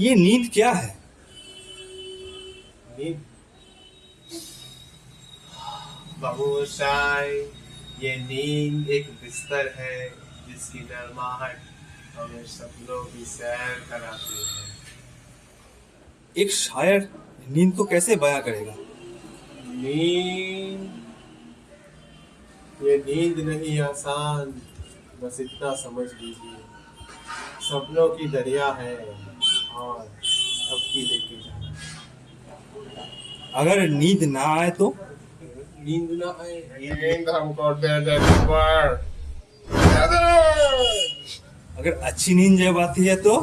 ये नींद क्या है? नींद। बाबूशाई ये नींद एक बिस्तर है जिसकी नरमाहट हमें सपनों की सैर कराती है। एक शायर नींद को कैसे बयां करेगा? नींद। ये नींद नहीं आसान बस इतना समझ लीजिए। सपनों की दरिया है। और अब की लेके जाना। अगर नींद ना आए तो? नींद ना आए नींद हमको दे दे पर दे दे। अगर अच्छी नींद जब आती है तो?